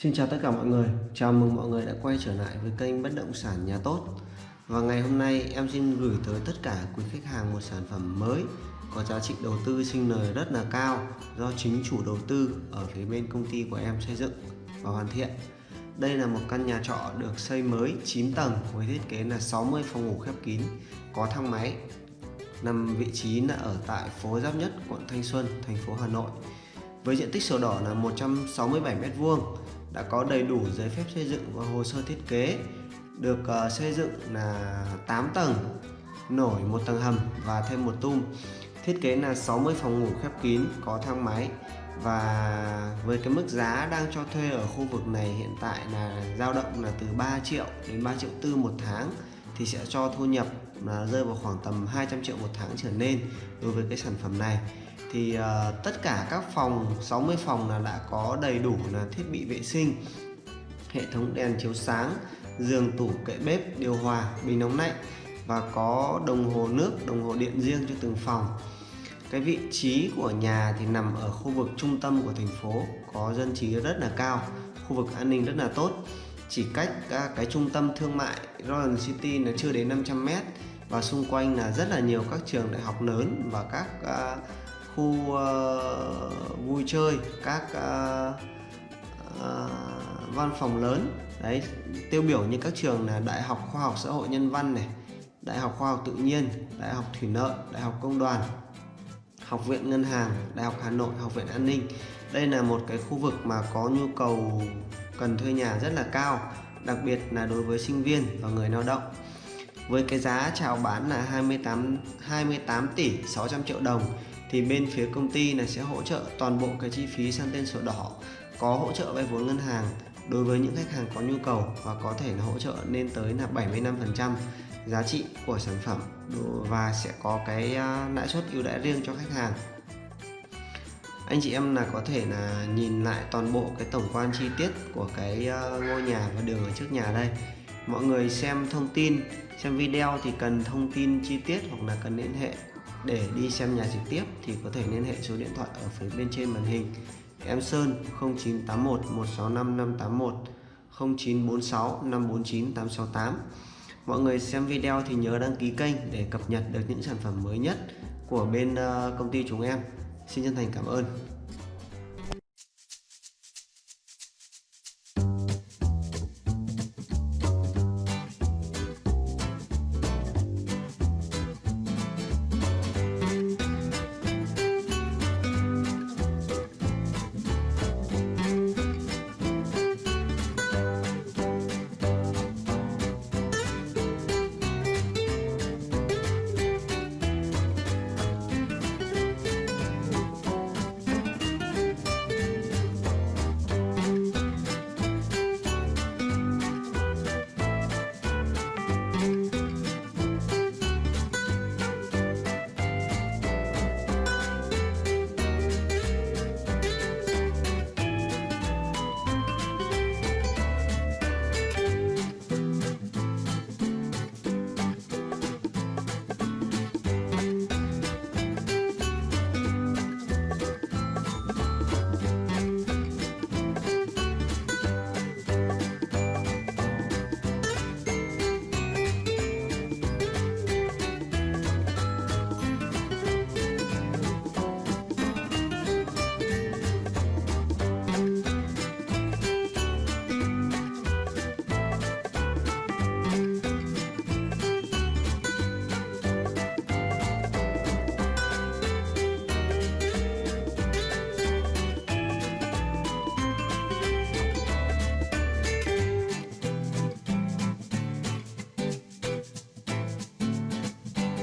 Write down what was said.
Xin chào tất cả mọi người, chào mừng mọi người đã quay trở lại với kênh Bất Động Sản Nhà Tốt. Và ngày hôm nay em xin gửi tới tất cả quý khách hàng một sản phẩm mới có giá trị đầu tư sinh lời rất là cao do chính chủ đầu tư ở phía bên công ty của em xây dựng và hoàn thiện. Đây là một căn nhà trọ được xây mới 9 tầng với thiết kế là 60 phòng ngủ khép kín có thang máy nằm vị trí là ở tại phố Giáp Nhất, quận Thanh Xuân, thành phố Hà Nội. Với diện tích sổ đỏ là 167 m2 đã có đầy đủ giấy phép xây dựng và hồ sơ thiết kế được uh, xây dựng là 8 tầng nổi một tầng hầm và thêm một tum. Thiết kế là 60 phòng ngủ khép kín có thang máy và với cái mức giá đang cho thuê ở khu vực này hiện tại là dao động là từ 3 triệu đến 3 triệu tư một tháng thì sẽ cho thu nhập là rơi vào khoảng tầm 200 triệu một tháng trở lên đối với cái sản phẩm này thì uh, tất cả các phòng 60 phòng là đã có đầy đủ là thiết bị vệ sinh hệ thống đèn chiếu sáng giường tủ kệ bếp điều hòa bình nóng lạnh và có đồng hồ nước đồng hồ điện riêng cho từng phòng. Cái vị trí của nhà thì nằm ở khu vực trung tâm của thành phố có dân trí rất là cao khu vực an ninh rất là tốt. Chỉ cách uh, cái trung tâm thương mại Royal City là chưa đến 500 m và xung quanh là rất là nhiều các trường đại học lớn và các uh, khu uh, vui chơi các uh, uh, văn phòng lớn. Đấy tiêu biểu như các trường là đại học khoa học xã hội nhân văn này đại học khoa học tự nhiên đại học thủy lợi đại học công đoàn học viện ngân hàng đại học hà nội học viện an ninh. Đây là một cái khu vực mà có nhu cầu cần thuê nhà rất là cao đặc biệt là đối với sinh viên và người lao động. Với cái giá chào bán là 28 28 tỷ 600 triệu đồng thì bên phía công ty này sẽ hỗ trợ toàn bộ cái chi phí sang tên sổ đỏ, có hỗ trợ vay vốn ngân hàng đối với những khách hàng có nhu cầu và có thể là hỗ trợ lên tới là 75% giá trị của sản phẩm và sẽ có cái à, lãi suất ưu đãi riêng cho khách hàng. Anh chị em là có thể là nhìn lại toàn bộ cái tổng quan chi tiết của cái à, ngôi nhà và đường ở trước nhà đây. Mọi người xem thông tin, xem video thì cần thông tin chi tiết hoặc là cần liên hệ để đi xem nhà trực tiếp thì có thể liên hệ số điện thoại ở phía bên trên màn hình. Em Sơn 0981 165 581 0946 549 868 Mọi người xem video thì nhớ đăng ký kênh để cập nhật được những sản phẩm mới nhất của bên ờ, công ty chúng em. Xin chân thành cảm ơn.